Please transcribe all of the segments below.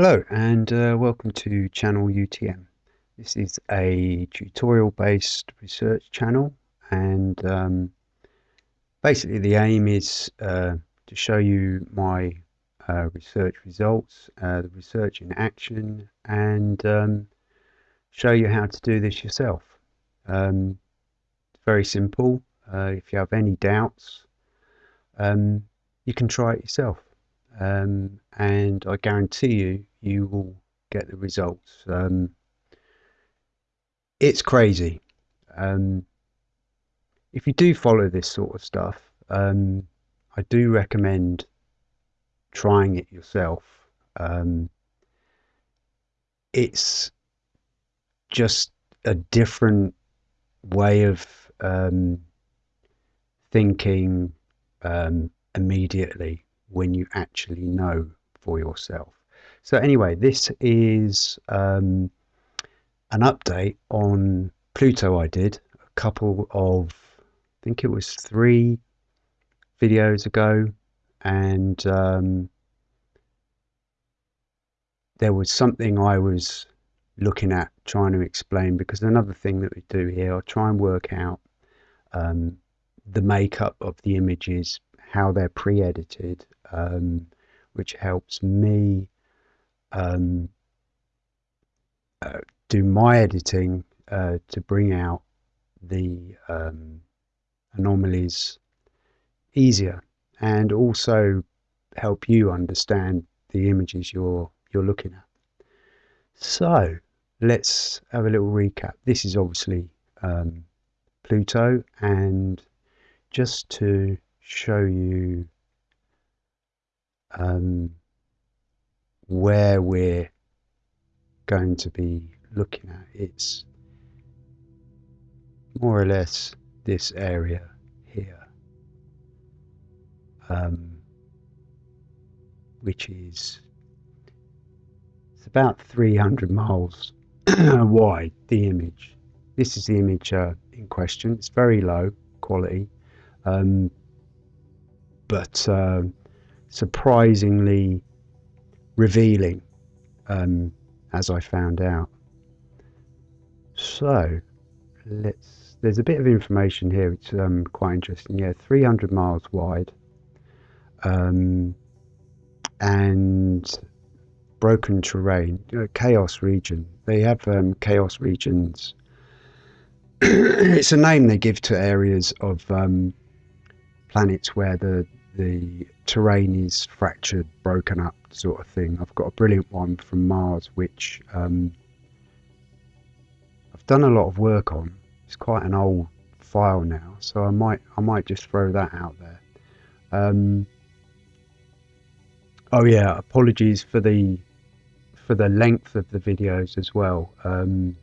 Hello and uh, welcome to channel UTM. This is a tutorial based research channel and um, basically the aim is uh, to show you my uh, research results, uh, the research in action and um, show you how to do this yourself. Um, it's very simple. Uh, if you have any doubts um, you can try it yourself um, and I guarantee you, you will get the results. Um, it's crazy. Um, if you do follow this sort of stuff, um, I do recommend trying it yourself. Um, it's just a different way of um, thinking immediately when you actually know for yourself. So anyway, this is um, an update on Pluto I did a couple of, I think it was three videos ago and um, there was something I was looking at trying to explain because another thing that we do here, I'll try and work out um, the makeup of the images how they're pre-edited, um, which helps me um, uh, do my editing uh, to bring out the um, anomalies easier and also help you understand the images you're you're looking at. So let's have a little recap. This is obviously um, Pluto and just to show you um, where we're going to be looking at. It's more or less this area here, um, which is it's about 300 miles wide. The image. This is the image uh, in question. It's very low quality. Um, but uh, surprisingly revealing, um, as I found out. So let's. There's a bit of information here. It's um, quite interesting. Yeah, 300 miles wide, um, and broken terrain, uh, chaos region. They have um, chaos regions. it's a name they give to areas of um, planets where the the terrain is fractured, broken up, sort of thing. I've got a brilliant one from Mars, which um, I've done a lot of work on. It's quite an old file now, so I might I might just throw that out there. Um, oh yeah, apologies for the for the length of the videos as well. Um,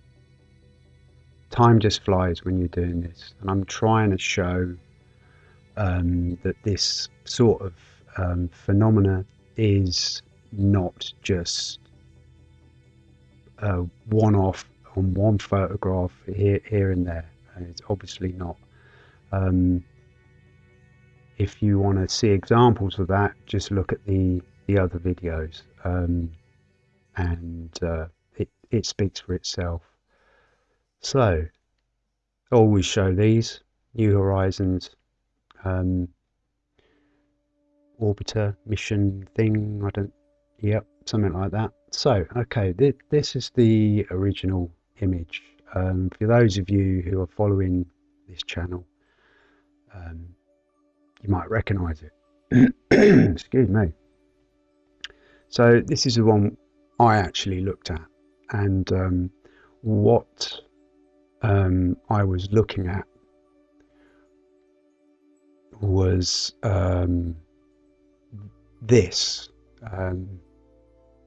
time just flies when you're doing this, and I'm trying to show um, that this sort of um, phenomena is not just a one-off on one photograph here, here and there. And it's obviously not. Um, if you want to see examples of that, just look at the the other videos, um, and uh, it it speaks for itself. So, always show these New Horizons um, orbiter mission thing. I don't, yep, something like that. So, okay, th this is the original image. Um, for those of you who are following this channel, um, you might recognize it. Excuse me. So this is the one I actually looked at, and um, what um, I was looking at was um, this. Um,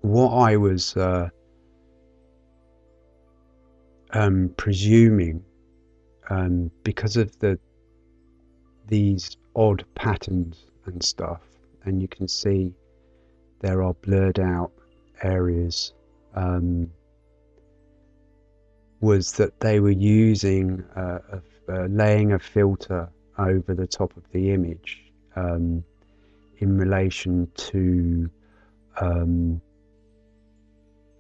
what I was uh, um, presuming, um, because of the these odd patterns and stuff, and you can see there are blurred out areas, um, was that they were using uh, a, a laying a filter over the top of the image um, in relation to um,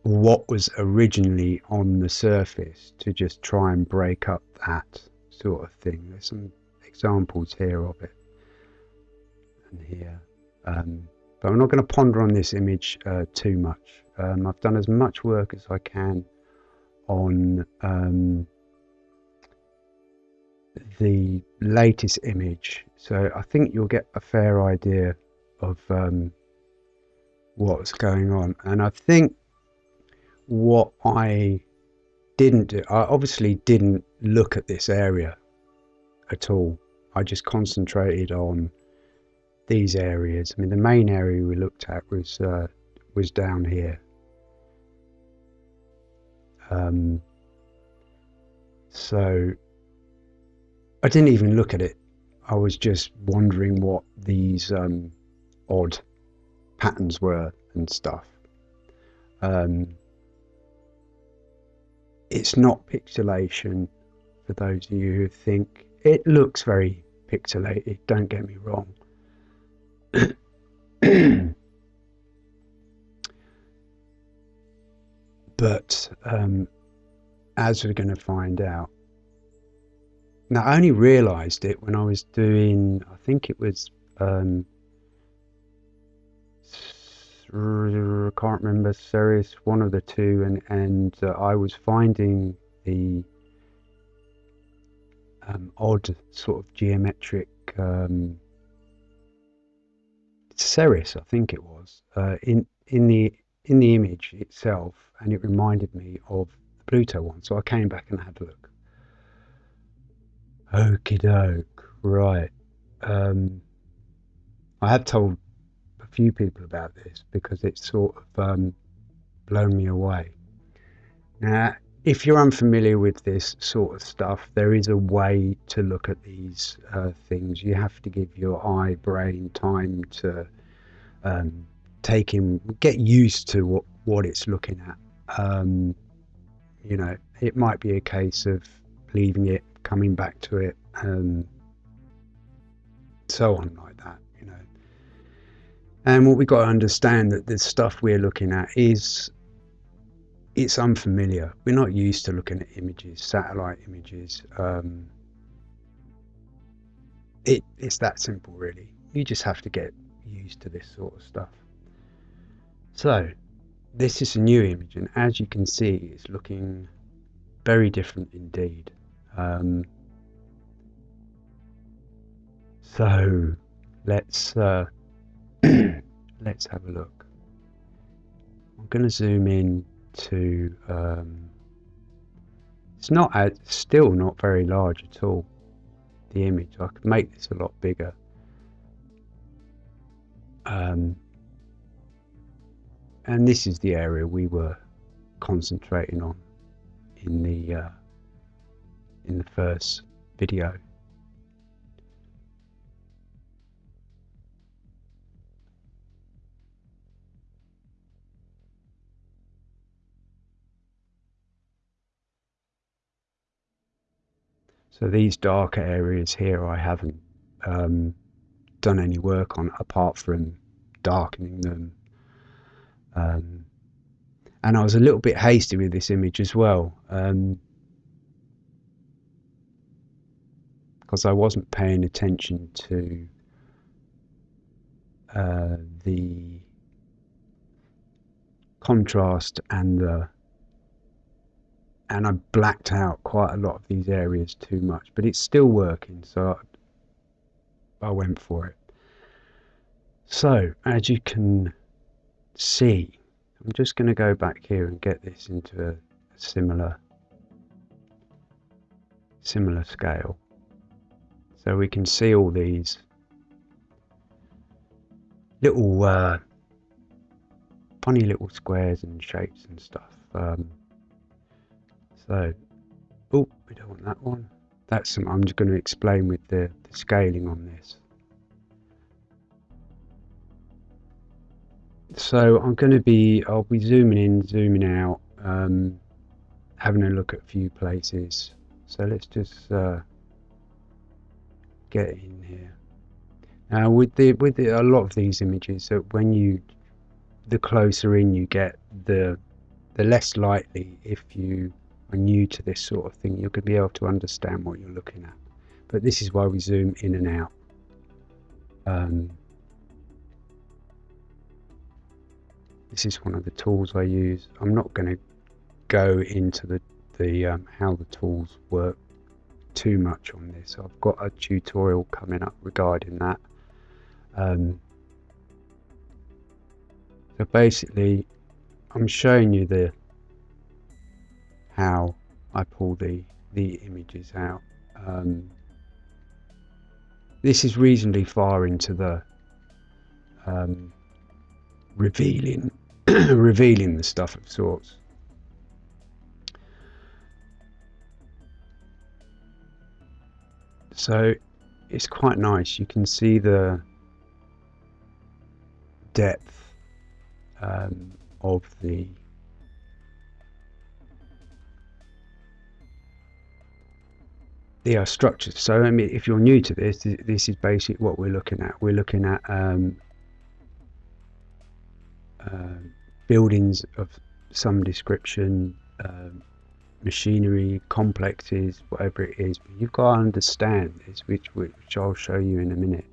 what was originally on the surface to just try and break up that sort of thing. There's some examples here of it and here. Um, but I'm not going to ponder on this image uh, too much. Um, I've done as much work as I can on um, the latest image. So I think you'll get a fair idea of um, what's going on. And I think what I didn't do I obviously didn't look at this area at all. I just concentrated on these areas. I mean the main area we looked at was uh, was down here. Um, so I didn't even look at it. I was just wondering what these um, odd patterns were and stuff. Um, it's not pixelation for those of you who think it looks very pixelated, don't get me wrong. but um, as we're going to find out, now, I only realised it when I was doing, I think it was, um, I can't remember, Ceres, one of the two, and, and uh, I was finding the um, odd sort of geometric um, Ceres, I think it was, uh, in in the in the image itself, and it reminded me of the Pluto one. So I came back and had a look. Okie doke, right. Um, I have told a few people about this because it's sort of um, blown me away. Now, if you're unfamiliar with this sort of stuff, there is a way to look at these uh, things. You have to give your eye brain time to um, take in, get used to what, what it's looking at. Um, you know, it might be a case of leaving it coming back to it, and um, so on like that, you know. And what we've got to understand that the stuff we're looking at is it's unfamiliar. We're not used to looking at images, satellite images. Um, it, it's that simple, really. You just have to get used to this sort of stuff. So, this is a new image, and as you can see, it's looking very different indeed. Um, so let's uh, let's have a look. I'm going to zoom in to. Um, it's not still not very large at all. The image I could make this a lot bigger. Um, and this is the area we were concentrating on in the uh, in the first video. So these darker areas here I haven't um, done any work on apart from darkening them. Um, and I was a little bit hasty with this image as well. Um, because I wasn't paying attention to uh, the contrast and the and I blacked out quite a lot of these areas too much but it's still working so I went for it. So as you can see I'm just going to go back here and get this into a similar similar scale so we can see all these little uh, funny little squares and shapes and stuff. Um, so, oh, we don't want that one. That's I'm just going to explain with the, the scaling on this. So I'm going to be, I'll be zooming in, zooming out, um, having a look at a few places. So let's just uh, get in here. Now with the with the, a lot of these images, so when you the closer in you get, the the less likely if you are new to this sort of thing, you're going to be able to understand what you're looking at. But this is why we zoom in and out. Um, this is one of the tools I use. I'm not going to go into the, the um, how the tools work too much on this. I've got a tutorial coming up regarding that. Um, so basically, I'm showing you the how I pull the the images out. Um, this is reasonably far into the um, revealing revealing the stuff of sorts. So it's quite nice. You can see the depth um, of the the uh, structures. So I mean, if you're new to this, this is basically what we're looking at. We're looking at um, uh, buildings of some description, uh, machinery, complexes, whatever it is. But you've got to understand this, which which I'll show you in a minute.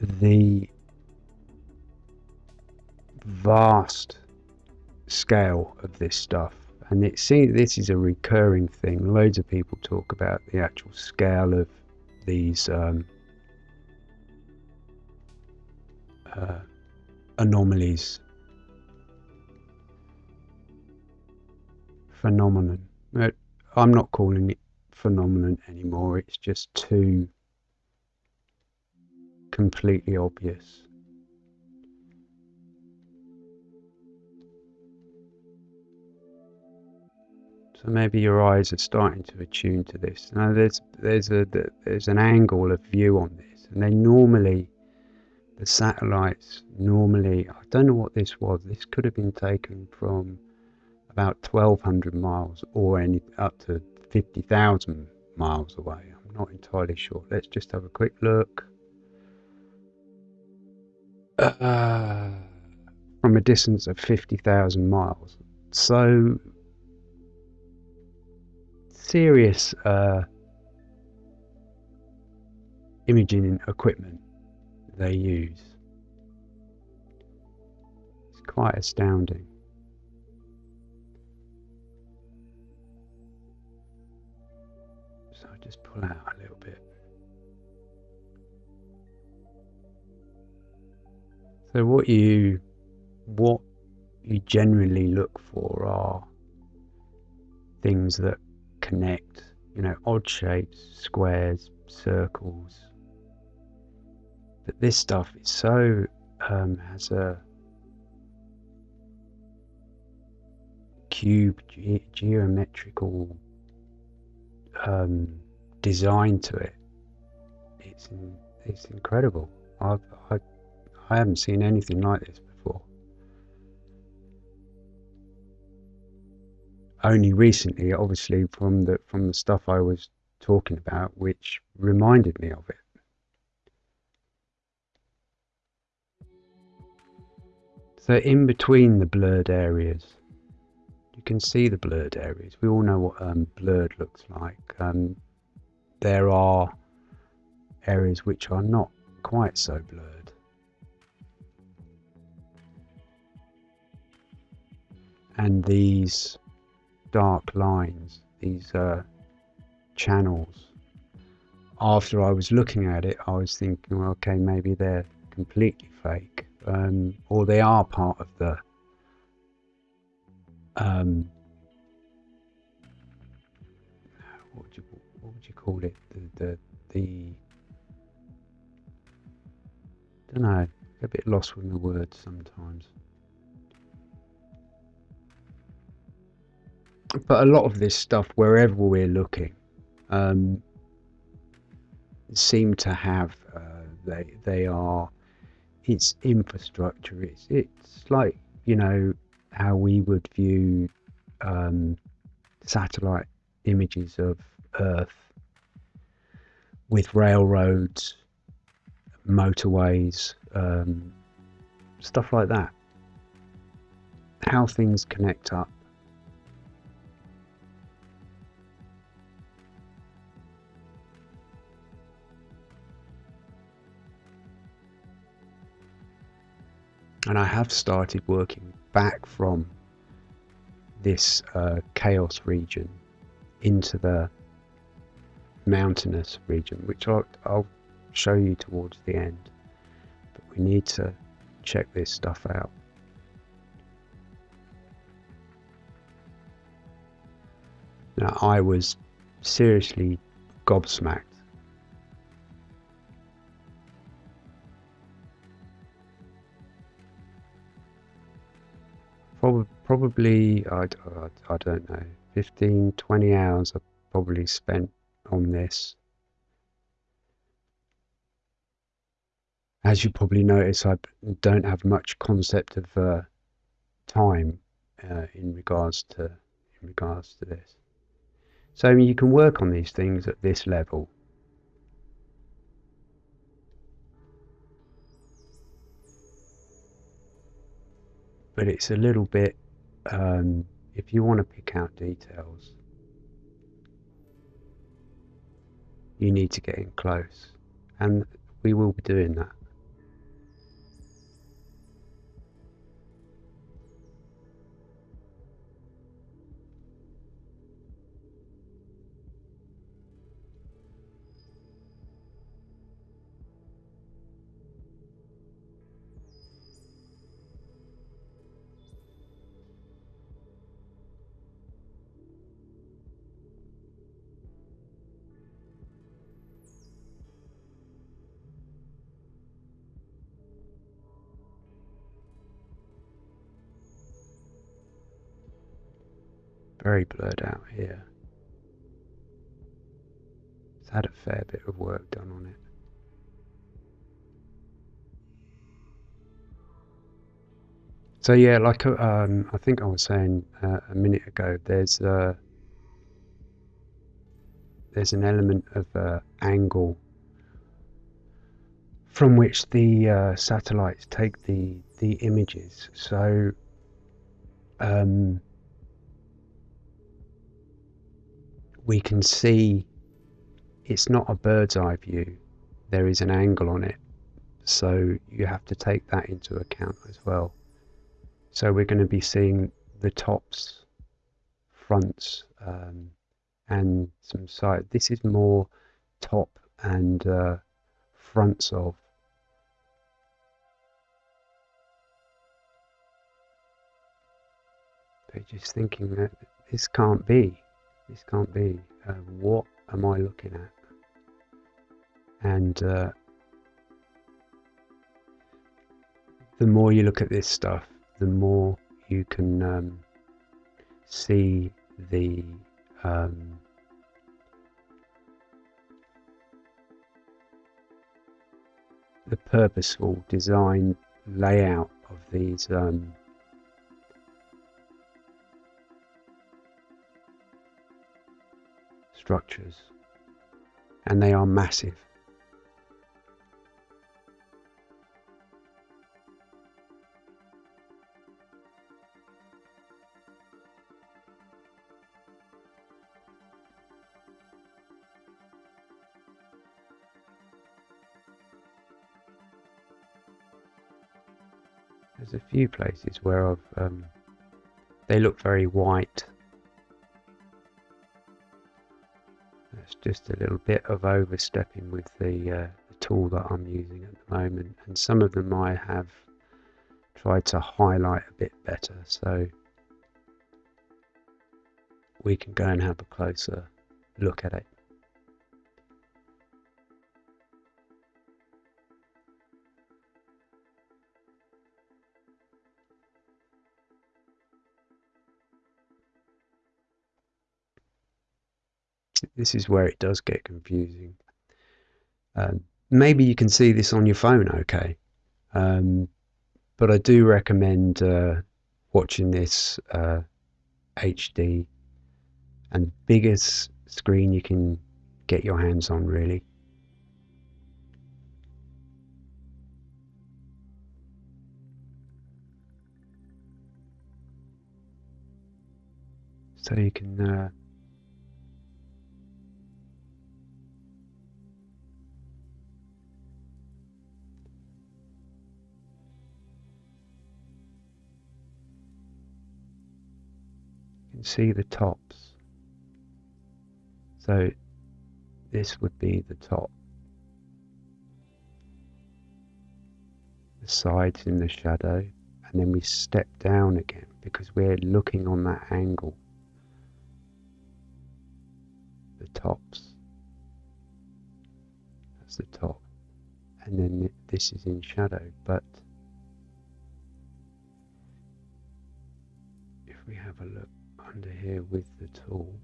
The vast scale of this stuff and it seems this is a recurring thing loads of people talk about the actual scale of these um, uh, anomalies phenomenon I'm not calling it phenomenon anymore it's just too completely obvious So maybe your eyes are starting to attune to this. Now there's there's a there's an angle of view on this, and they normally the satellites normally I don't know what this was. This could have been taken from about 1,200 miles or any up to 50,000 miles away. I'm not entirely sure. Let's just have a quick look. Uh, from a distance of 50,000 miles. So serious uh, imaging equipment they use. It's quite astounding. Out a little bit. So what you what you generally look for are things that connect, you know, odd shapes, squares, circles. But this stuff is so um, has a cube ge geometrical um, design to it. It's it's incredible. I've, I I haven't seen anything like this before. only recently, obviously, from the from the stuff I was talking about, which reminded me of it. So in between the blurred areas, you can see the blurred areas. We all know what um, blurred looks like. Um, there are areas which are not quite so blurred. And these dark lines, these uh, channels. After I was looking at it, I was thinking, well, okay, maybe they're completely fake, um, or they are part of the um, call it? The the, the I don't know. A bit lost with the words sometimes. but a lot of this stuff, wherever we're looking, um, seem to have uh, they they are it's infrastructure. It's it's like you know how we would view um, satellite images of Earth with railroads, motorways, um, stuff like that. how things connect up. And I have started working back from this uh, chaos region into the mountainous region, which I'll, I'll show you towards the end. But we need to check this stuff out. Now, I was seriously gobsmacked. Probably, probably I, I, I don't know, 15, 20 hours I probably spent on this. As you probably notice, I don't have much concept of uh, time uh, in regards to in regards to this. So you can work on these things at this level. But it's a little bit, um, if you want to pick out details, you need to get in close. And we will be doing that. Very blurred out here. It's had a fair bit of work done on it. So yeah, like uh, um, I think I was saying uh, a minute ago, there's uh, there's an element of uh, angle from which the satellites take the the images. So um, we can see it's not a bird's eye view. There is an angle on it. So you have to take that into account as well. So we're going to be seeing the tops, fronts, um, and some side. This is more top and uh, fronts of. But just thinking that this can't be. This can't be. Uh, what am I looking at? And uh, the more you look at this stuff, the more you can um, see the um, the purposeful design layout of these um, structures, and they are massive. There's a few places where I've um, they look very white just a little bit of overstepping with the, uh, the tool that I'm using at the moment and some of them I have tried to highlight a bit better so we can go and have a closer look at it. This is where it does get confusing. Um, maybe you can see this on your phone okay, um, but I do recommend uh, watching this uh, HD and biggest screen you can get your hands on really. so you can uh, can see the tops. So this would be the top. The sides in the shadow and then we step down again because we're looking on that angle. The tops. That's the top. And then this is in shadow but if we have a look under here with the tool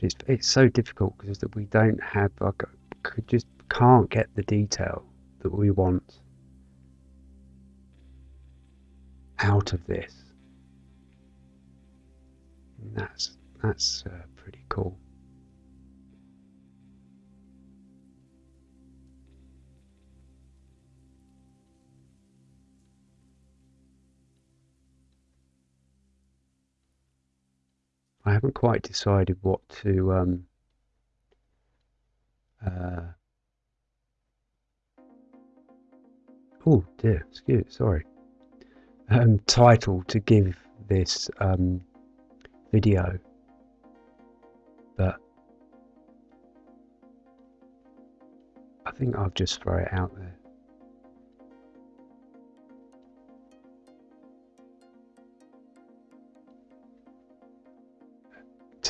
but it's it's so difficult because that we don't have like could just can't get the detail that we want out of this. And that's that's uh, pretty cool. I haven't quite decided what to um, uh, oh dear, excuse sorry um, title to give this um, video, but I think I'll just throw it out there.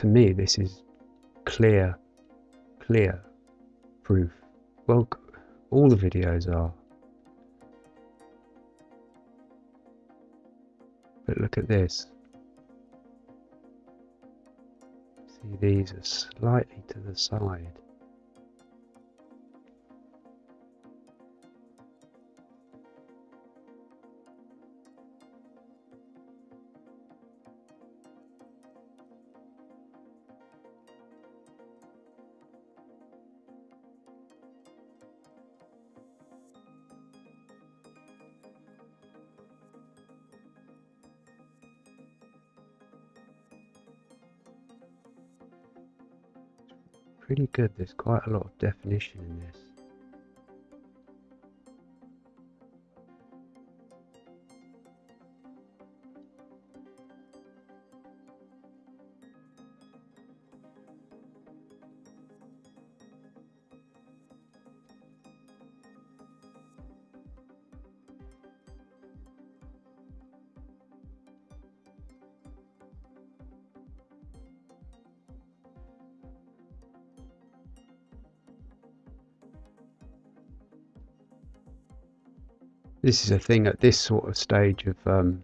To me, this is clear, clear proof. Well, all the videos are. But look at this. See, these are slightly to the side. Pretty good. There's quite a lot of definition in this. This is a thing at this sort of stage of um,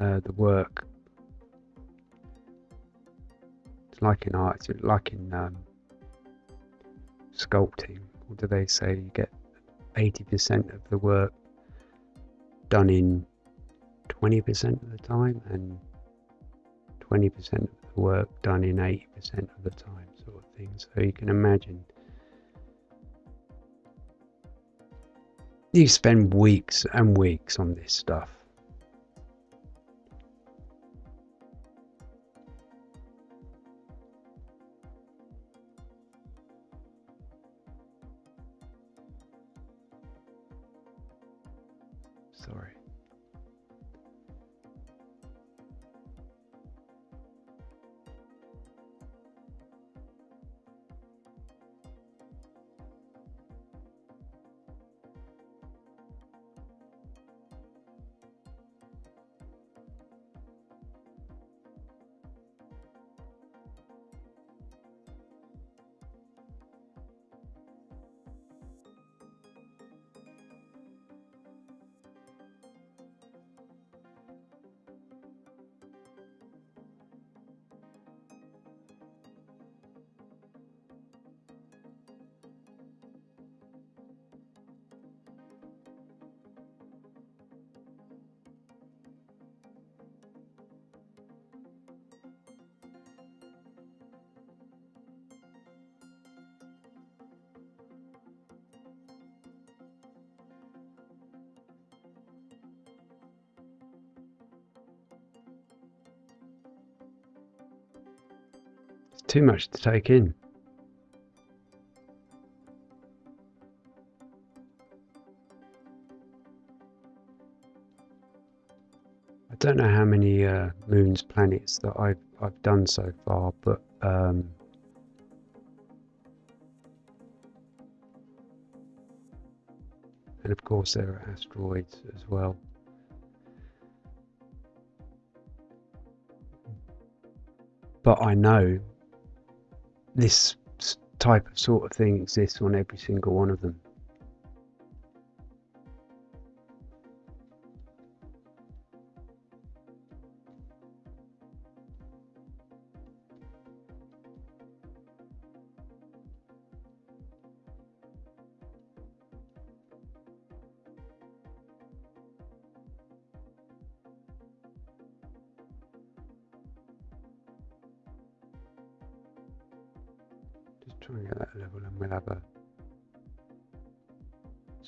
uh, the work. It's like in art, it's like in um, sculpting. What do they say? You get 80% of the work done in 20% of the time and 20% of the work done in 80% of the time, sort of thing. So you can imagine You spend weeks and weeks on this stuff. Too much to take in. I don't know how many uh, moons, planets that I've I've done so far, but um, and of course there are asteroids as well. But I know this type of sort of thing exists on every single one of them.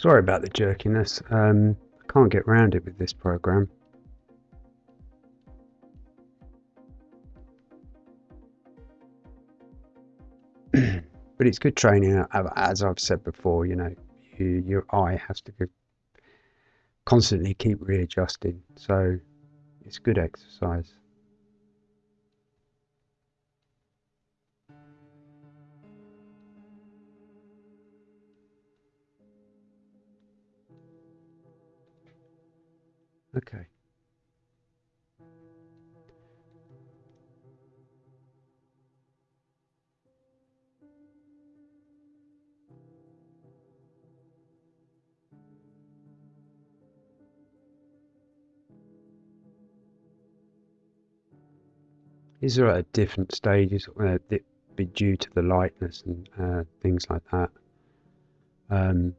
Sorry about the jerkiness. Um, can't get around it with this program. But it's good training as I've said before you know you, your eye has to constantly keep readjusting. So it's good exercise Okay. These are at a different stages, uh, be due to the lightness and uh, things like that. Um,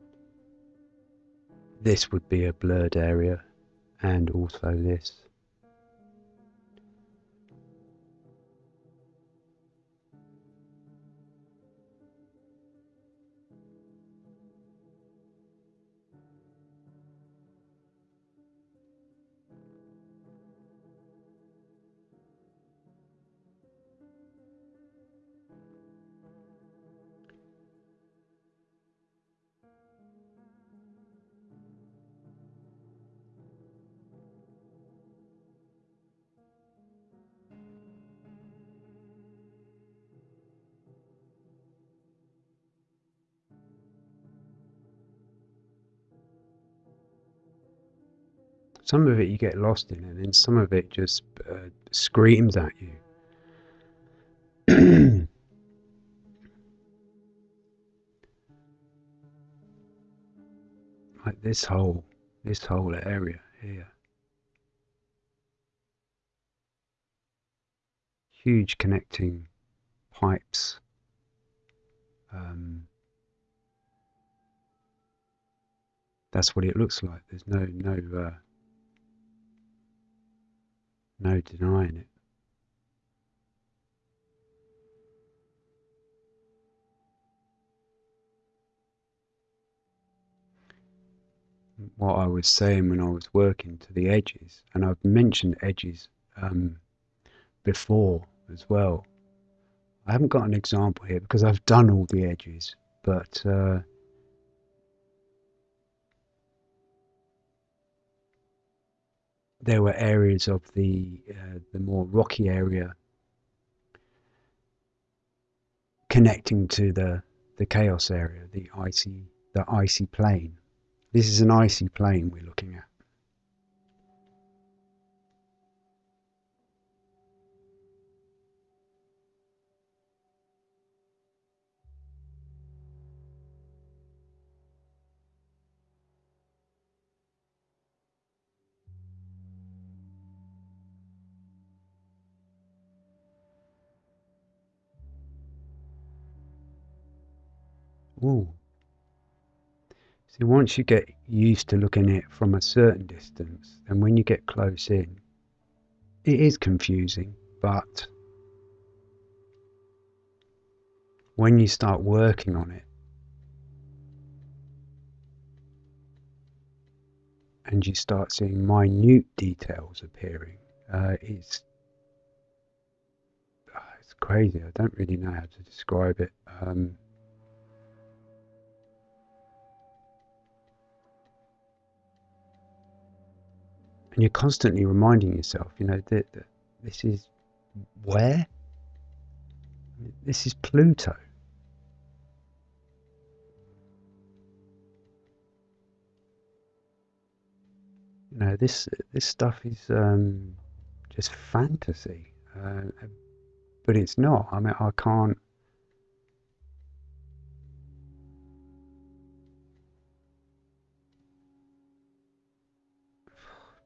this would be a blurred area and also this. Some of it you get lost in, and then some of it just uh, screams at you. like this whole this whole area here. Huge connecting pipes. Um, that's what it looks like. There's no no uh, no denying it. What I was saying when I was working to the edges, and I've mentioned edges um, before as well. I haven't got an example here because I've done all the edges, but uh, there were areas of the uh, the more rocky area connecting to the the chaos area, the icy the icy plain. This is an icy plain we're looking at. Ooh. See, once you get used to looking at it from a certain distance, and when you get close in, it is confusing, but when you start working on it, and you start seeing minute details appearing, uh, it's, uh, it's crazy. I don't really know how to describe it. Um, and you're constantly reminding yourself, you know, that, that this is where? This is Pluto. You know, this this stuff is um, just fantasy, uh, but it's not. I mean, I can't.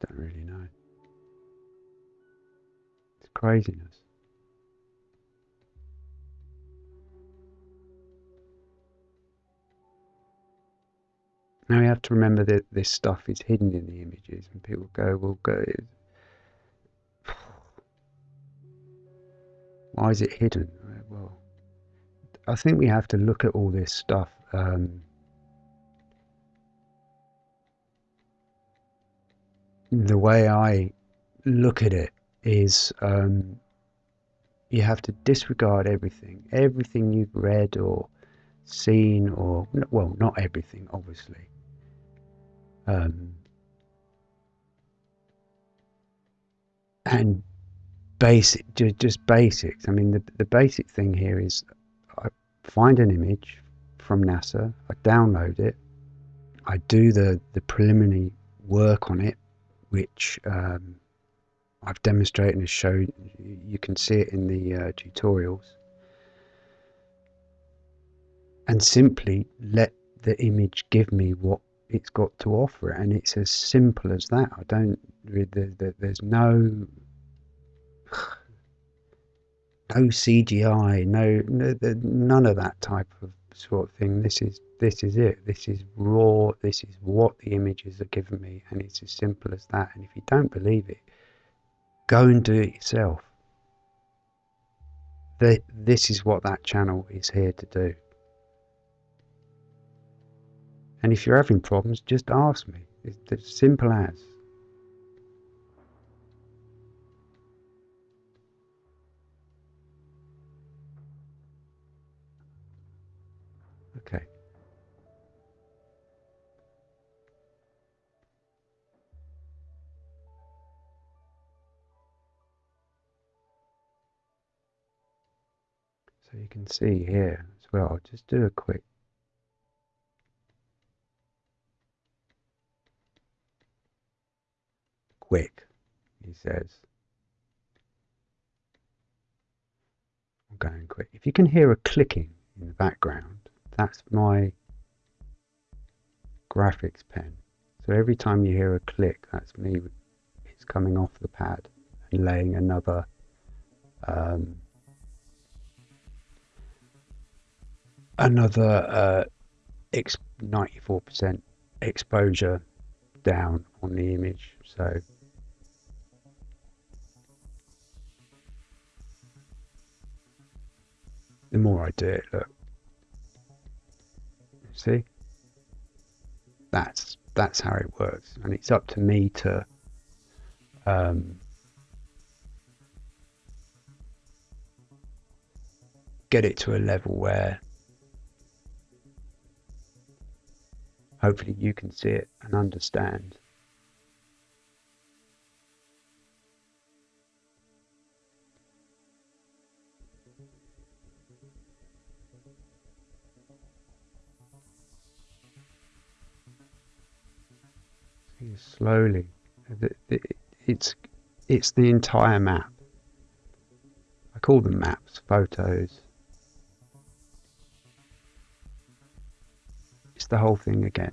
Don't really know. It's craziness. Now we have to remember that this stuff is hidden in the images, and people go, "Well, go." Why is it hidden? Well, I think we have to look at all this stuff. Um, the way I look at it is um, you have to disregard everything, everything you've read or seen, or well, not everything, obviously. Um, and basic, just basics. I mean, the, the basic thing here is I find an image from NASA, I download it, I do the, the preliminary work on it, which um, I've demonstrated and shown. You can see it in the uh, tutorials. And simply let the image give me what it's got to offer and it's as simple as that i don't there's no no cgi no, no none of that type of sort of thing. This is this is it. This is raw. This is what the images are giving me. And it's as simple as that. And if you don't believe it go and do it yourself. This is what that channel is here to do. And if you're having problems, just ask me. It's as simple as. So you can see here as well, I'll just do a quick quick, he says. I'm going quick. If you can hear a clicking in the background, that's my graphics pen. So every time you hear a click, that's me. It's coming off the pad and laying another um, another uh, 94% exposure down on the image. So the more I do it, look. See? That's that's how it works. And it's up to me to um, get it to a level where hopefully you can see it and understand slowly. It's it's the entire map. I call them maps, photos. The whole thing again.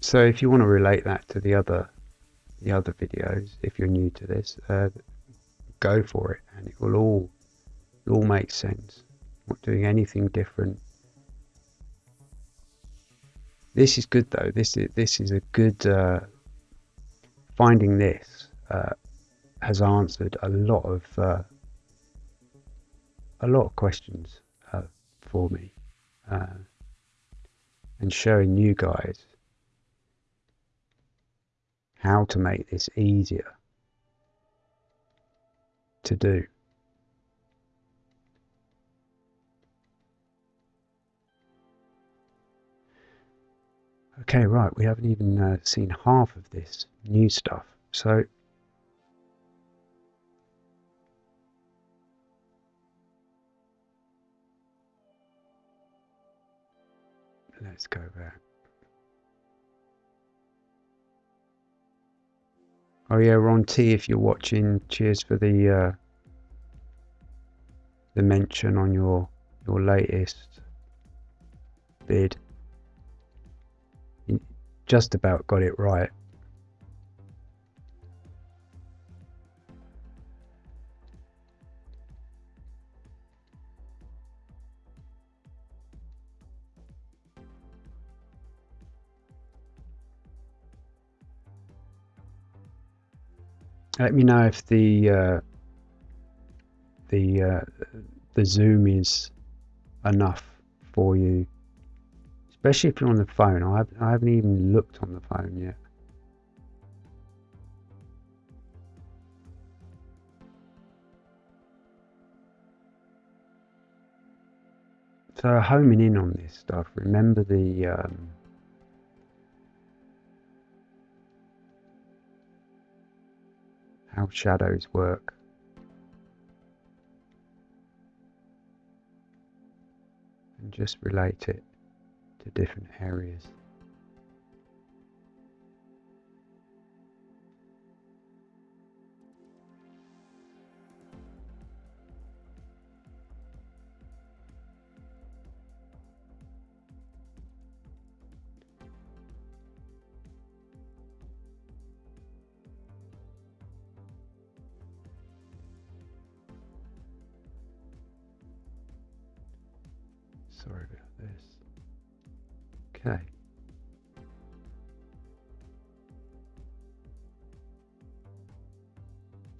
So if you want to relate that to the other the other videos, if you're new to this, uh, go for it, and it will all it all makes sense. Not doing anything different. This is good though. This is this is a good uh, finding. This uh, has answered a lot of uh, a lot of questions uh, for me, uh, and showing you guys how to make this easier to do. Okay, right, we haven't even uh, seen half of this new stuff. So let's go back. Oh yeah, Ron T, if you're watching, cheers for the uh, the mention on your your latest bid. You just about got it right. Let me know if the uh, the uh, the zoom is enough for you, especially if you're on the phone. I haven't, I haven't even looked on the phone yet. So homing in on this stuff, remember the um, how shadows work. And just relate it to different areas. Sorry about this. Okay.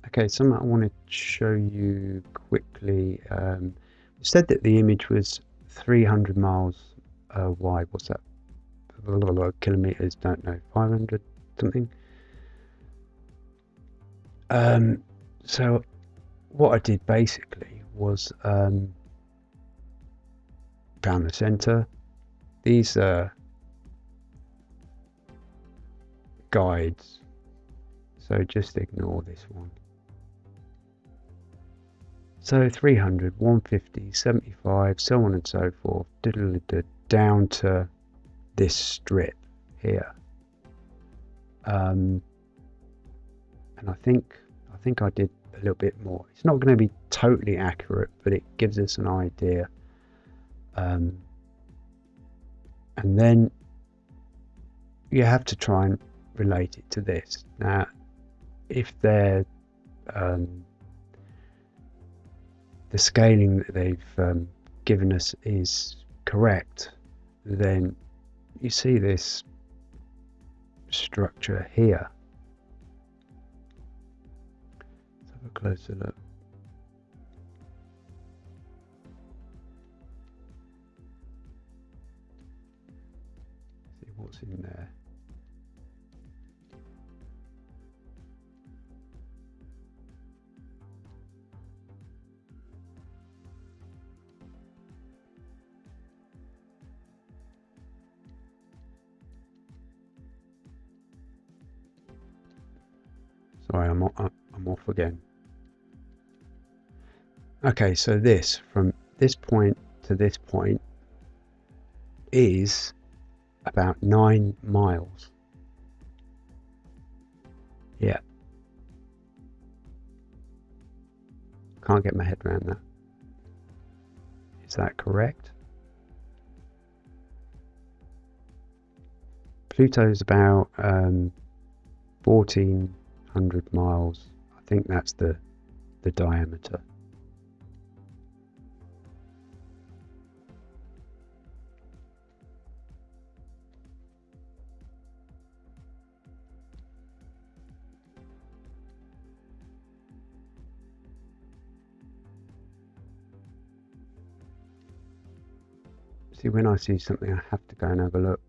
Okay, something I want to show you quickly. Um, it said that the image was 300 miles uh, wide. What's that? Blah, blah, blah, kilometers, don't know. 500 something. Um, so, what I did basically was um, found the center. These are guides, so just ignore this one. So 300, 150, 75, so on and so forth, down to this strip here. Um, and I think I think I did a little bit more. It's not going to be totally accurate, but it gives us an idea. Um, and then you have to try and relate it to this. Now, if they're um, the scaling that they've um, given us is correct, then you see this structure here. Let's have a closer look. In there. Sorry, I'm, I'm off again. Okay, so this, from this point to this point, is about nine miles. Yeah. Can't get my head around that. Is that correct? Pluto's about um, 14 100 miles. I think that's the, the diameter. See, when I see something, I have to go and have a look.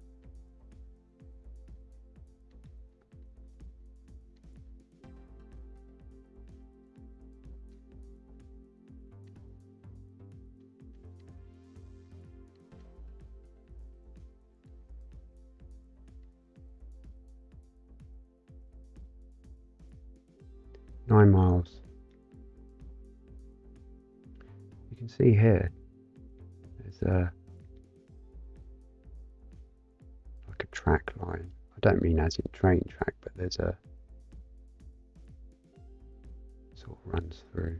nine miles. You can see here, there's a track line. I don't mean as in train track, but there's a sort of runs through.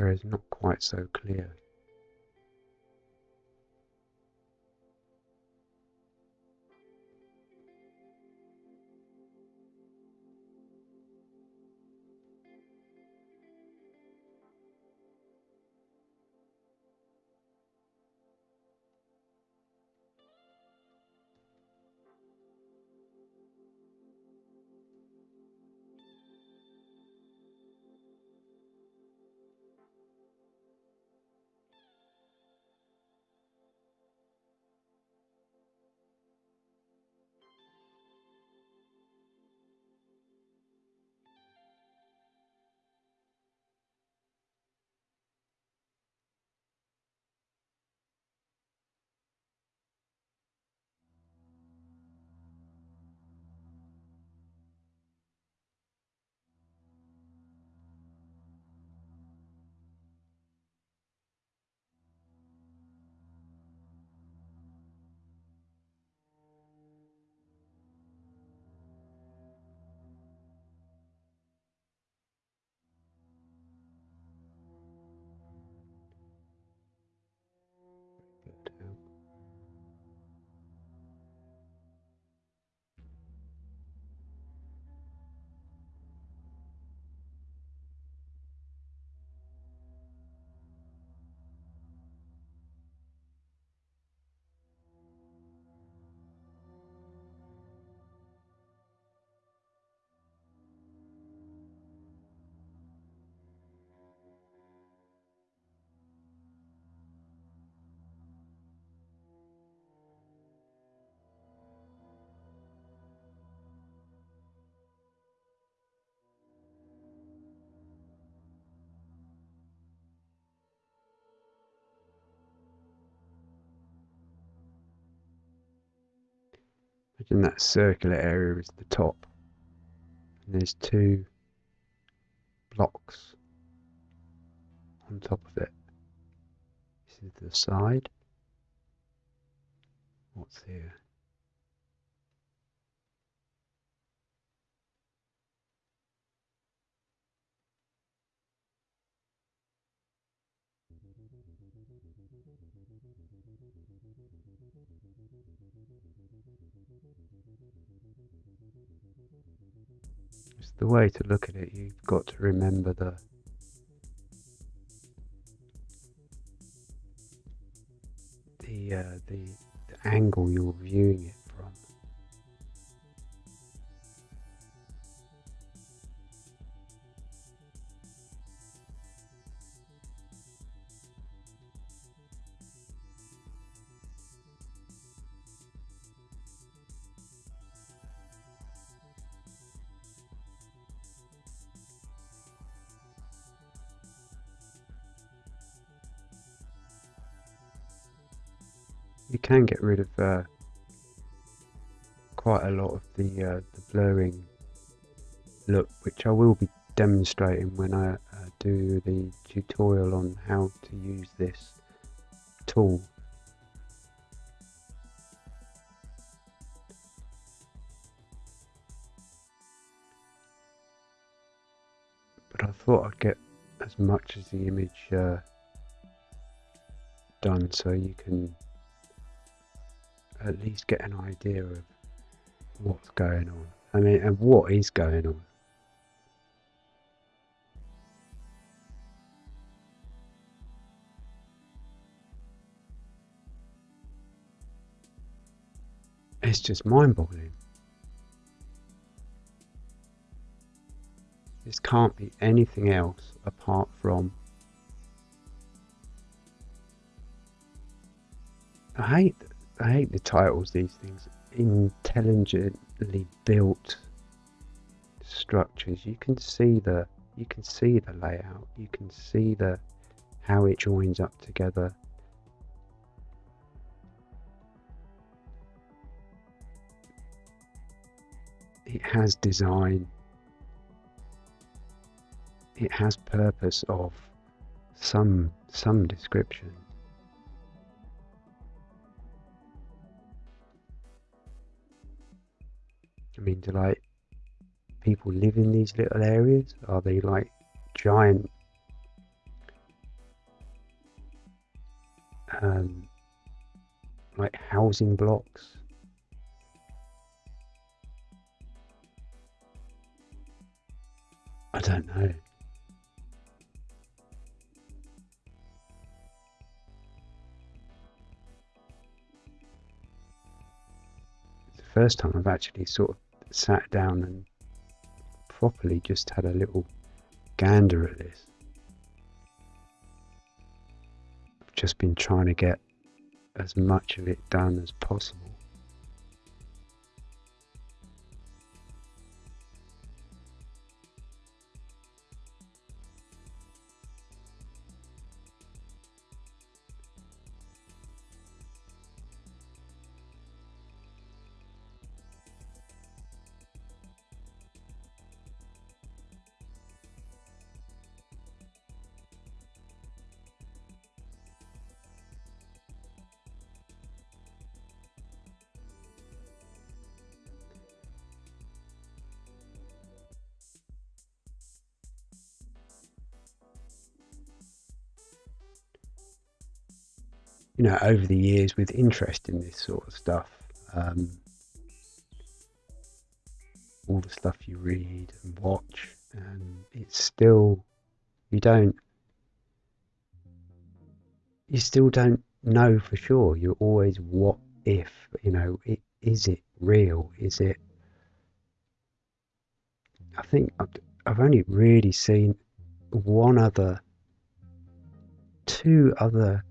Area is not quite so clear. Imagine that circular area is the top. And there's two blocks on top of it. This is the side. What's here? It's the way to look at it. You've got to remember the the uh, the, the angle you're viewing it You can get rid of uh, quite a lot of the, uh, the blurring look, which I will be demonstrating when I uh, do the tutorial on how to use this tool. But I thought I'd get as much as the image uh, done so you can at least get an idea of what's going on. I mean, and what is going on. It's just mind boggling. This can't be anything else apart from. I hate I hate the titles these things. Intelligently built structures. You can see the you can see the layout. You can see the how it joins up together. It has design it has purpose of some some description. I mean, do like people live in these little areas? Are they like giant um, like housing blocks? I don't know. It's the first time I've actually sort of sat down and properly just had a little gander at this. I've just been trying to get as much of it done as possible. You know, over the years with interest in this sort of stuff, um, all the stuff you read and watch, and it's still, you don't, you still don't know for sure. You're always, what if, you know, it, is it real? Is it, I think I've, I've only really seen one other, two other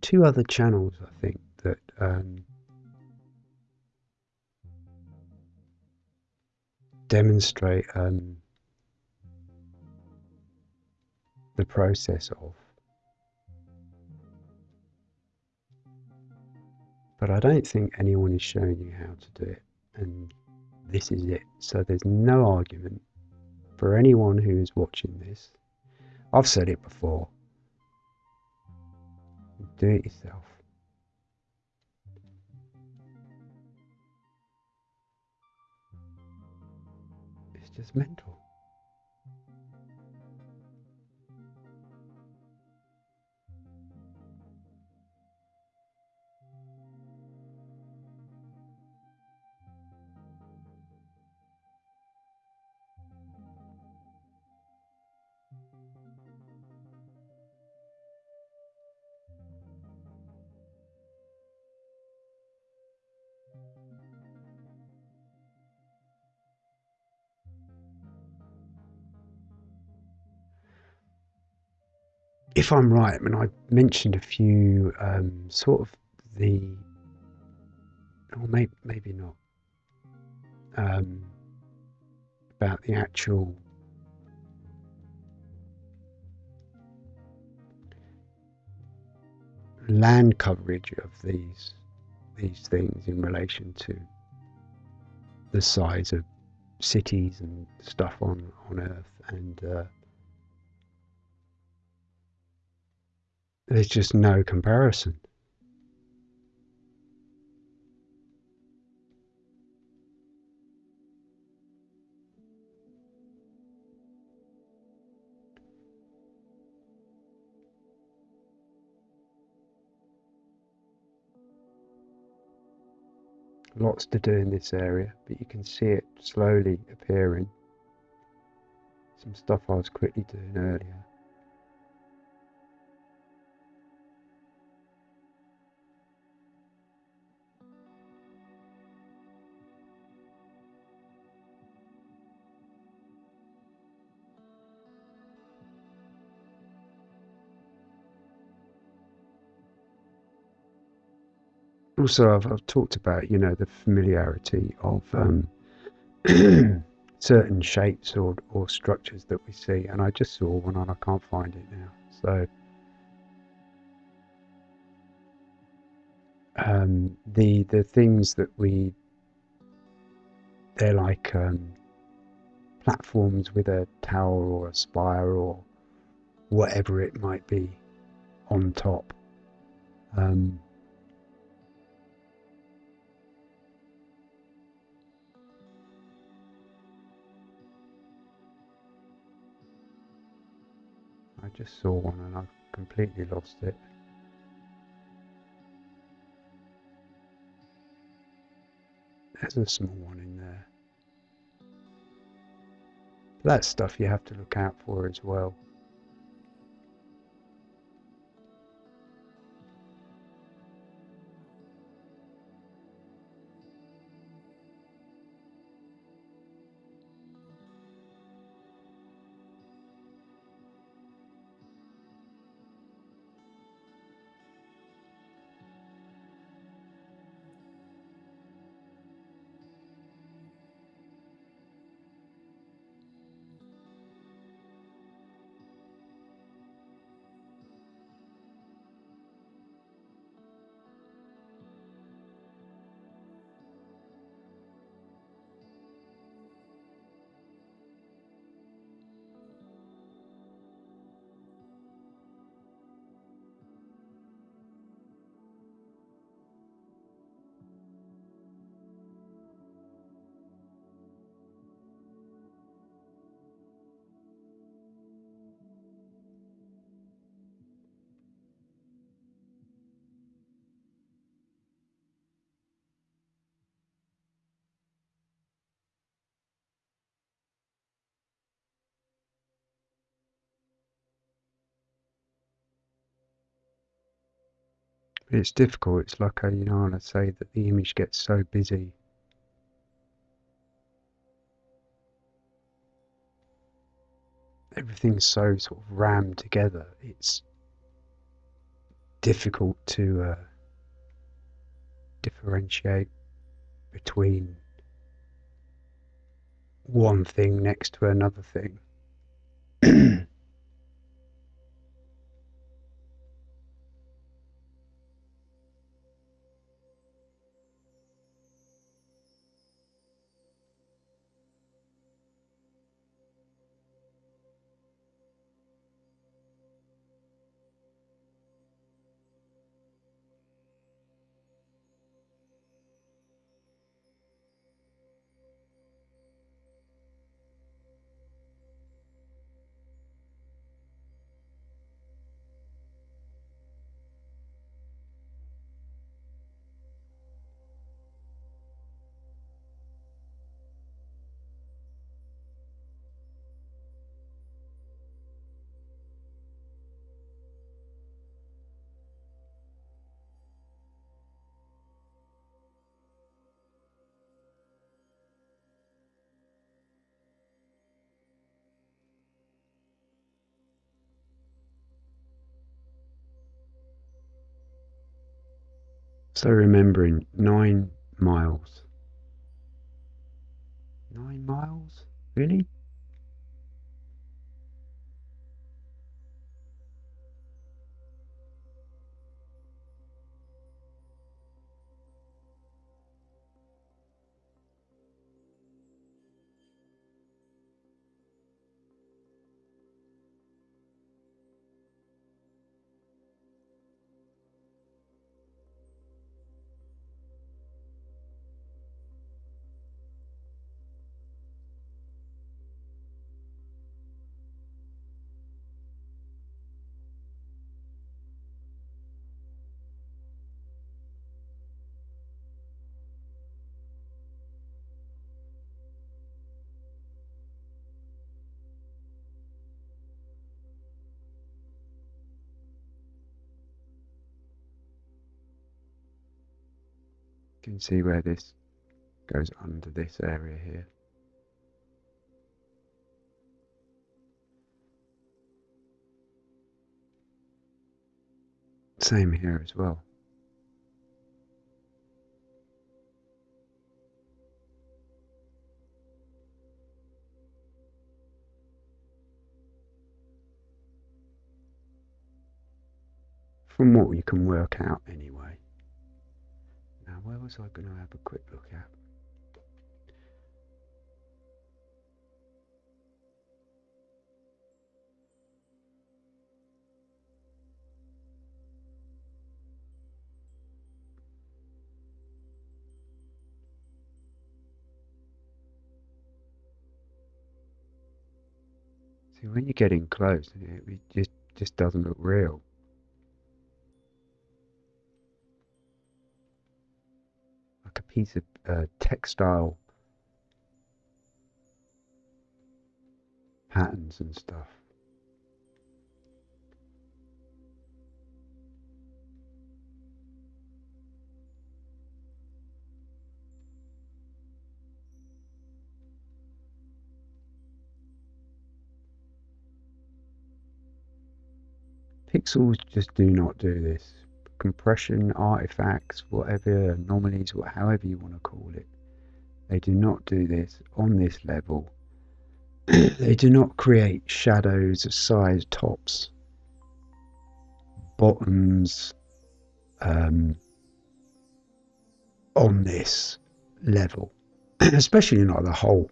two other channels, I think, that um, demonstrate um, the process of. But I don't think anyone is showing you how to do it, and this is it. So there's no argument for anyone who is watching this. I've said it before do it yourself. It's just mental. If I'm right, I mean, I mentioned a few um, sort of the, or maybe, maybe not, um, about the actual land coverage of these these things in relation to the size of cities and stuff on on Earth and uh, there's just no comparison. Lots to do in this area, but you can see it slowly appearing. Some stuff I was quickly doing earlier. Also I've, I've, talked about you know the familiarity of um, certain shapes or, or structures that we see and I just saw one and I can't find it now so. Um, the the things that we they're like um, platforms with a tower or a spire or whatever it might be on top. Um, just saw one and I completely lost it. There's a small one in there. That's stuff you have to look out for as well. It's difficult. It's like, a, you know, I say that the image gets so busy. Everything's so sort of rammed together. It's difficult to uh, differentiate between one thing next to another thing. So remembering nine miles. Nine miles? Really? See where this goes under this area here. Same here as well. From what you can work out anyway. Now where was I going to have a quick look at? See, when you're getting close, it just just doesn't look real. Piece of uh, textile patterns and stuff. Pixels just do not do this. Compression, artifacts, whatever, anomalies, or however you want to call it, they do not do this on this level. they do not create shadows, of size, tops, bottoms um, on this level, especially not the whole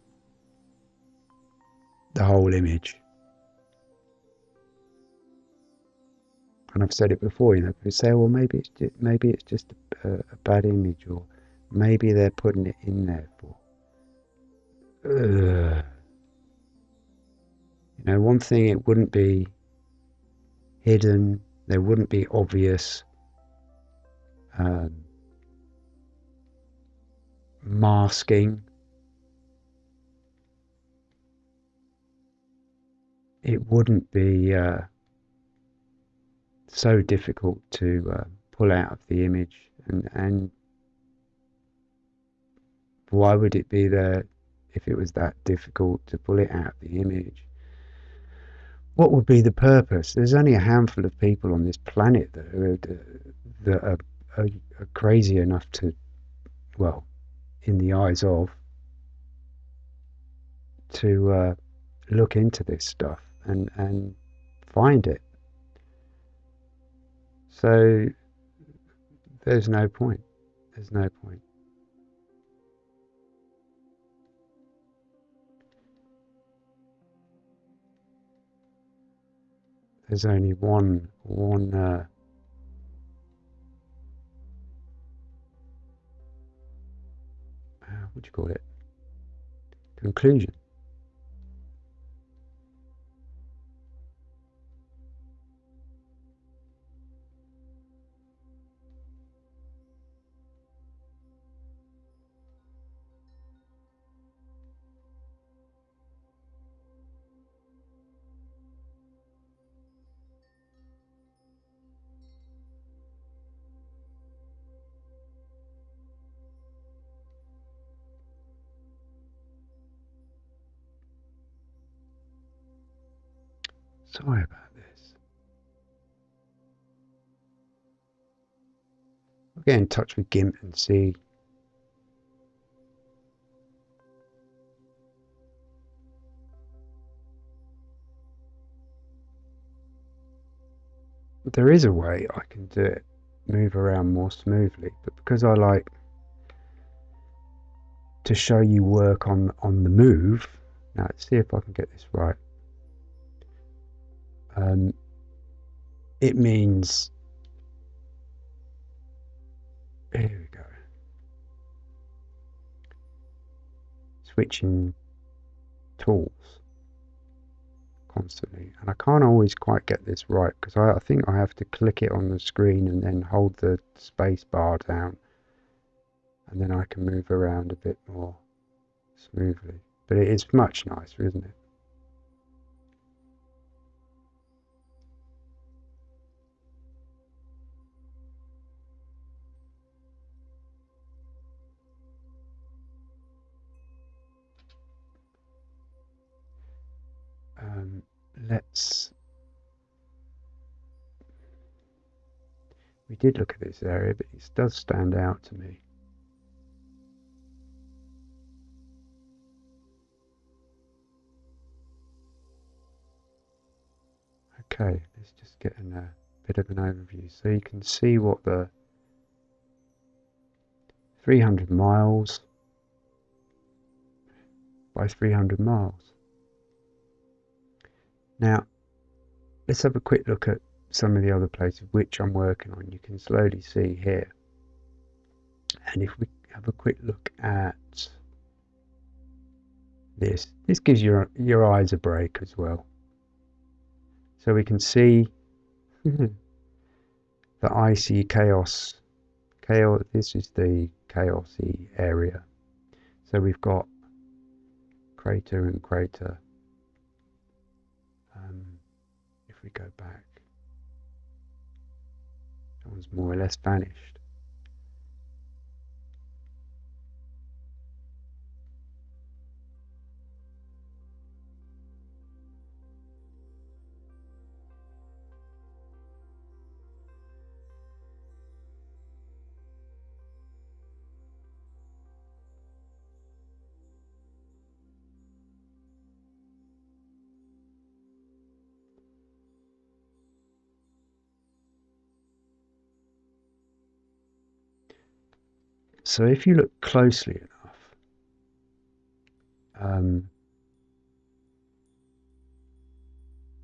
the whole image. And I've said it before, you know, people say, well, maybe it's just, maybe it's just a, a bad image, or maybe they're putting it in there for. Uh, you know, one thing it wouldn't be hidden, there wouldn't be obvious um, masking. It wouldn't be. Uh, so difficult to uh, pull out of the image. And and why would it be there if it was that difficult to pull it out of the image? What would be the purpose? There's only a handful of people on this planet that are, that are, are, are crazy enough to well in the eyes of to uh, look into this stuff and and find it so there's no point. There's no point. There's only one one uh, uh what do you call it? Conclusion. Sorry about this. I'll get in touch with GIMP and see. There is a way I can do it, move around more smoothly, but because I like to show you work on on the move, now let's see if I can get this right um, it means here we go. Switching tools constantly. And I can't always quite get this right because I, I, think I have to click it on the screen and then hold the space bar down. And then I can move around a bit more smoothly. But it is much nicer isn't it let's we did look at this area but it does stand out to me. Okay let's just get in a bit of an overview. So you can see what the 300 miles by 300 miles now, let's have a quick look at some of the other places which I'm working on. You can slowly see here. And if we have a quick look at this, this gives your, your eyes a break as well. So we can see the icy chaos. chaos. This is the chaosy area. So we've got crater and crater go back, that one's more or less vanished. So if you look closely enough, um,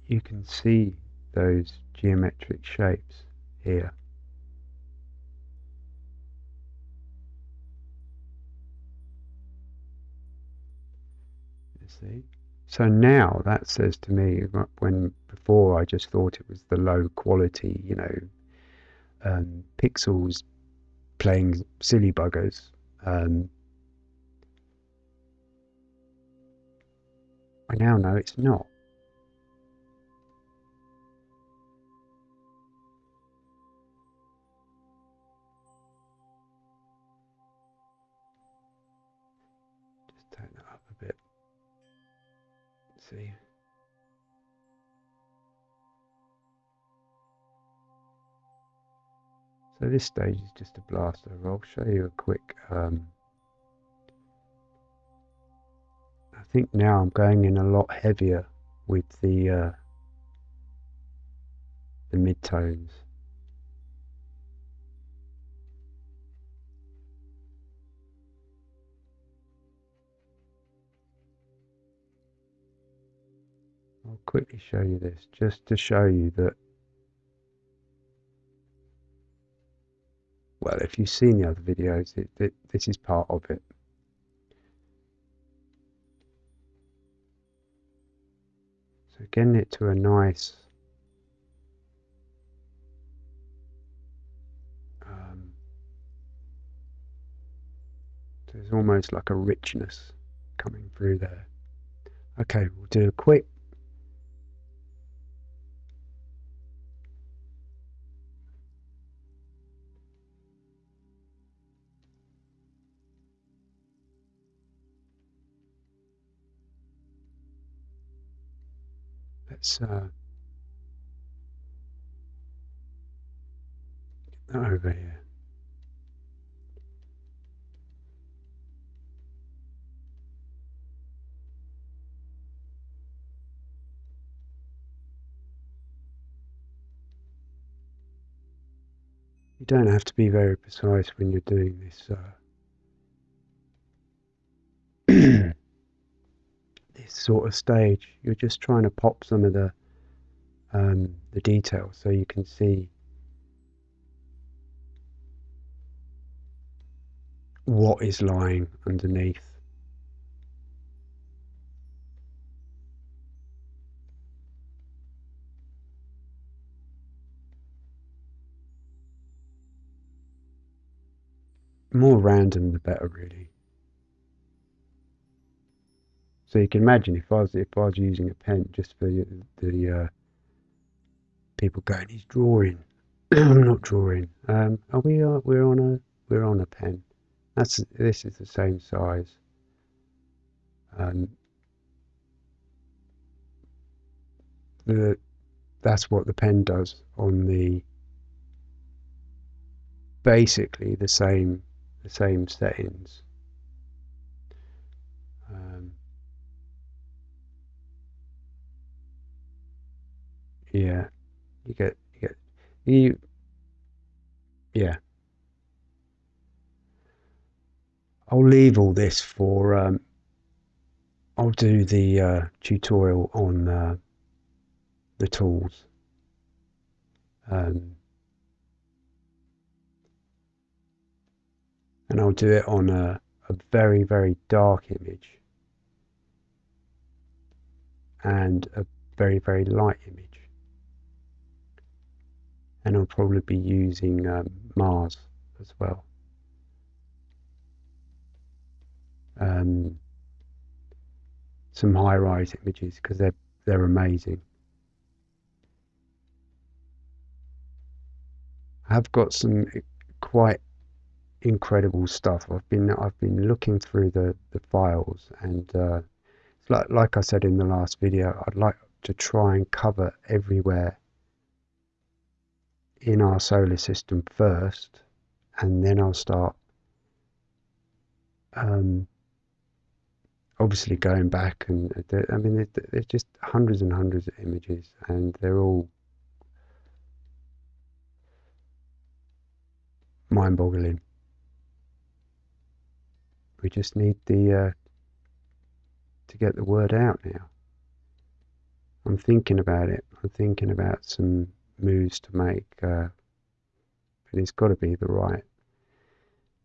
you can see those geometric shapes here. You see? So now that says to me, when before I just thought it was the low quality, you know, um, pixels playing silly buggers. Um, I now know it's not. So this stage is just a blaster. I'll show you a quick. Um, I think now I'm going in a lot heavier with the uh, the midtones. I'll quickly show you this just to show you that well, if you've seen the other videos, it, it, this is part of it. So getting it to a nice um, there's almost like a richness coming through there. Okay, we'll do a quick let's uh, over here. You don't have to be very precise when you're doing this. Uh, this sort of stage. You're just trying to pop some of the um, the details so you can see what is lying underneath. More random the better really. So you can imagine if I was if I was using a pen just for the, uh, people going, he's drawing. I'm not drawing. Um, are we? Uh, we're on a we're on a pen. That's this is the same size. Um, the that's what the pen does on the basically the same the same settings. Yeah, you get you get you yeah. I'll leave all this for um, I'll do the uh, tutorial on uh, the tools. Um, and I'll do it on a, a very, very dark image and a very, very light image. And I'll probably be using um, Mars as well. Um, some HiRISE images because they're they're amazing. I've got some quite incredible stuff. I've been I've been looking through the the files and uh, like like I said in the last video, I'd like to try and cover everywhere in our solar system first, and then I'll start um, obviously going back and I mean there's just hundreds and hundreds of images and they're all mind-boggling. We just need the uh, to get the word out now. I'm thinking about it. I'm thinking about some moves to make, uh, but it's got to be the right,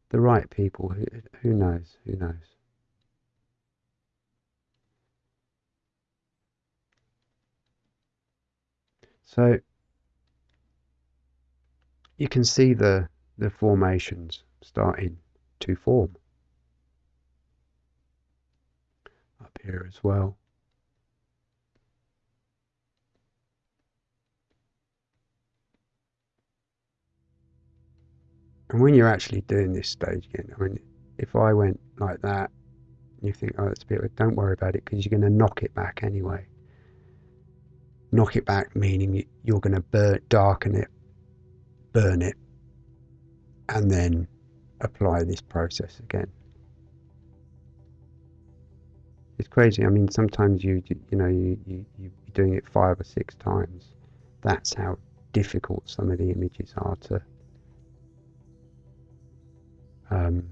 the right people. Who, who knows? Who knows? So you can see the the formations starting to form up here as well. And when you're actually doing this stage again, I mean, if I went like that, you think, oh, that's a bit, don't worry about it because you're going to knock it back anyway. Knock it back meaning you're going to burn, darken it, burn it, and then apply this process again. It's crazy. I mean, sometimes you you know you, you you're doing it five or six times. That's how difficult some of the images are to um,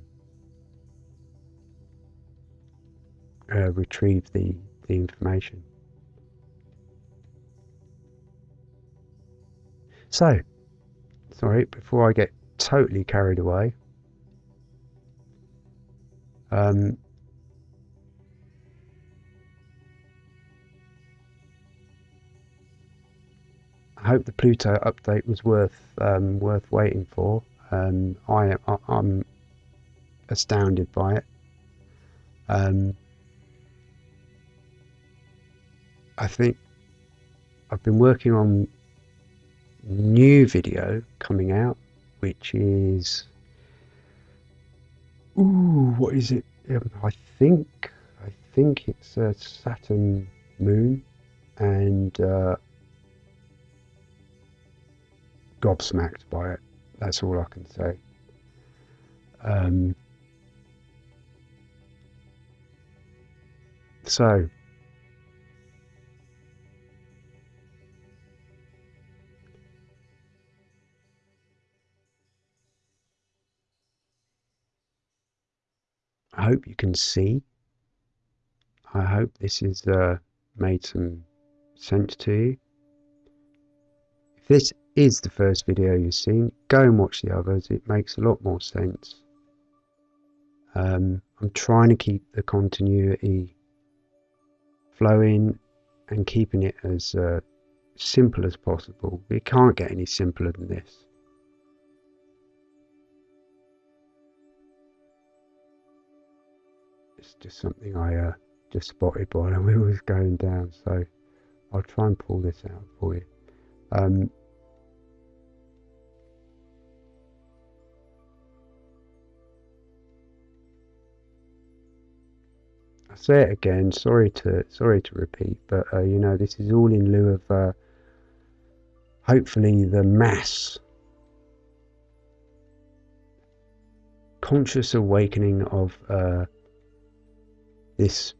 uh, retrieve the the information. So, sorry, before I get totally carried away. Um, I hope the Pluto update was worth um, worth waiting for. Um, I, I am astounded by it. Um, I think I've been working on new video coming out which is ooh, what is it? Um, I think I think it's a Saturn moon, and uh, gobsmacked by it. That's all I can say. Um, so I hope you can see. I hope this has uh, made some sense to you. If this is the first video you've seen, go and watch the others. It makes a lot more sense. Um, I'm trying to keep the continuity flowing and keeping it as uh, simple as possible. It can't get any simpler than this. it's just something I uh, just spotted while I was going down. So I'll try and pull this out for you. Um, say it again. Sorry to sorry to repeat, but uh, you know this is all in lieu of uh, hopefully the mass conscious awakening of uh, this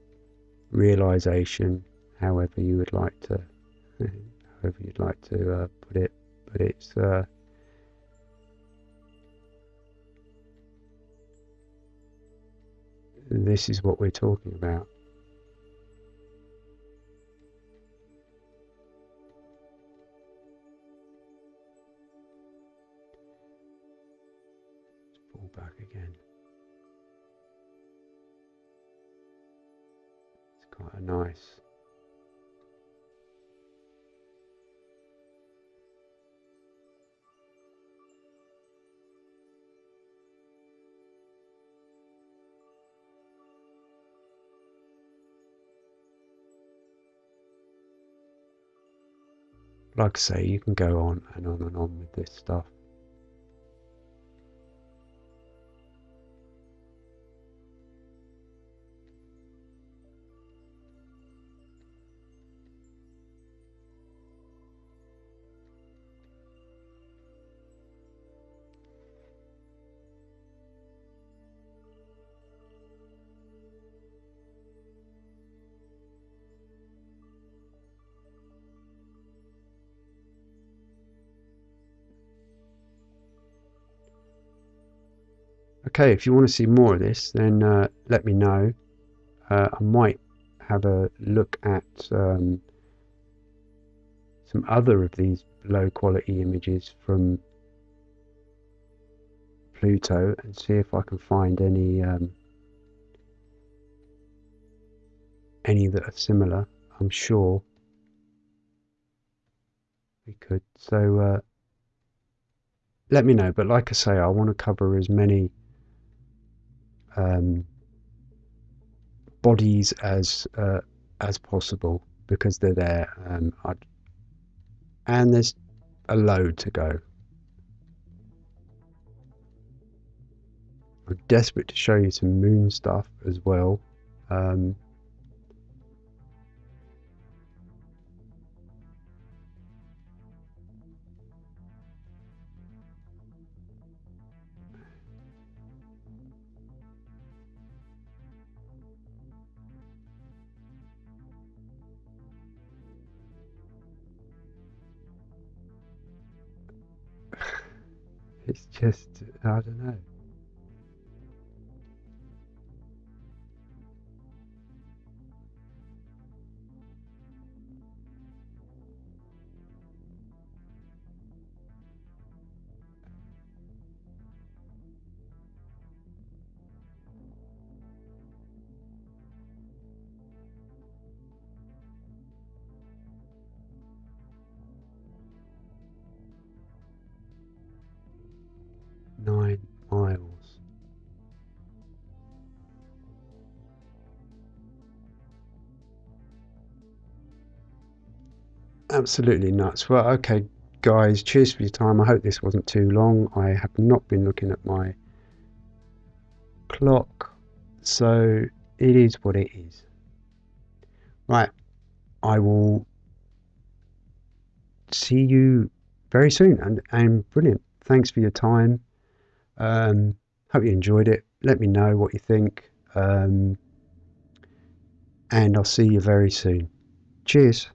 realization, however you would like to, however you'd like to uh, put it, but it's. This is what we're talking about. Let's Pull back again. It's quite a nice like I say, you can go on and on and on with this stuff. Okay, if you want to see more of this, then uh, let me know. Uh, I might have a look at um, some other of these low quality images from Pluto and see if I can find any um, any that are similar. I'm sure we could. So uh, let me know. But like I say, I want to cover as many um, bodies as uh, as possible because they're there. Um, and there's a load to go. I'm desperate to show you some moon stuff as well. Um, It's just, I don't know. Absolutely nuts. Well, okay, guys, cheers for your time. I hope this wasn't too long. I have not been looking at my clock, so it is what it is. Right, I will see you very soon and, and brilliant. Thanks for your time. Um, hope you enjoyed it. Let me know what you think. Um, and I'll see you very soon. Cheers.